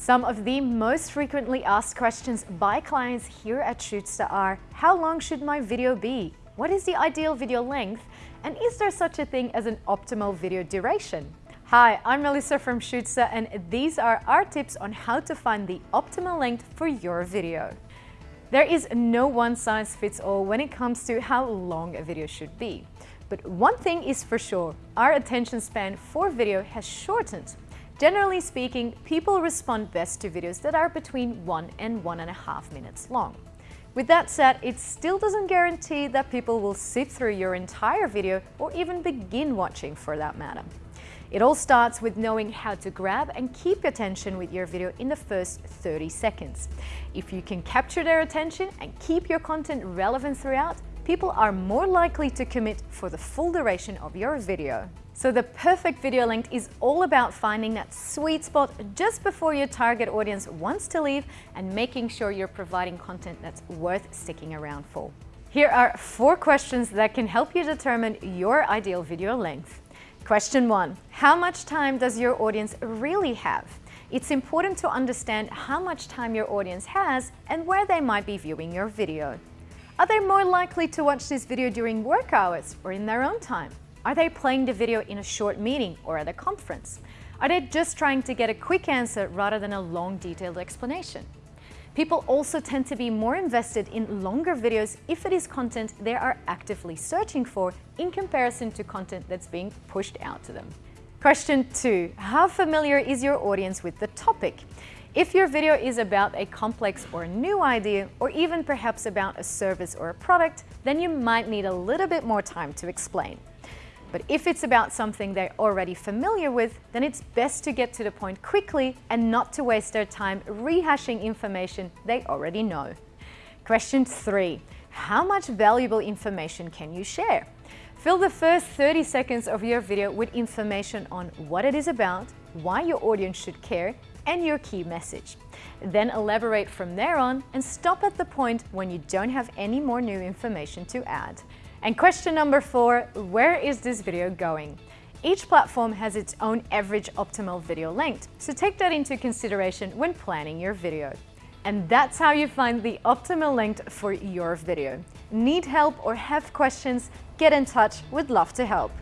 Some of the most frequently asked questions by clients here at Shootsta are, how long should my video be? What is the ideal video length? And is there such a thing as an optimal video duration? Hi, I'm Melissa from Shootsta and these are our tips on how to find the optimal length for your video. There is no one size fits all when it comes to how long a video should be. But one thing is for sure, our attention span for video has shortened. Generally speaking, people respond best to videos that are between one and one and a half minutes long. With that said, it still doesn't guarantee that people will sit through your entire video or even begin watching for that matter. It all starts with knowing how to grab and keep attention with your video in the first 30 seconds. If you can capture their attention and keep your content relevant throughout, people are more likely to commit for the full duration of your video. So the perfect video length is all about finding that sweet spot just before your target audience wants to leave and making sure you're providing content that's worth sticking around for. Here are four questions that can help you determine your ideal video length. Question one, how much time does your audience really have? It's important to understand how much time your audience has and where they might be viewing your video. Are they more likely to watch this video during work hours or in their own time? Are they playing the video in a short meeting or at a conference? Are they just trying to get a quick answer rather than a long detailed explanation? People also tend to be more invested in longer videos if it is content they are actively searching for in comparison to content that's being pushed out to them. Question two, how familiar is your audience with the topic? If your video is about a complex or new idea, or even perhaps about a service or a product, then you might need a little bit more time to explain. But if it's about something they're already familiar with, then it's best to get to the point quickly and not to waste their time rehashing information they already know. Question three, how much valuable information can you share? Fill the first 30 seconds of your video with information on what it is about, why your audience should care, and your key message. Then elaborate from there on and stop at the point when you don't have any more new information to add. And question number four, where is this video going? Each platform has its own average optimal video length, so take that into consideration when planning your video. And that's how you find the optimal length for your video. Need help or have questions? Get in touch, we'd love to help.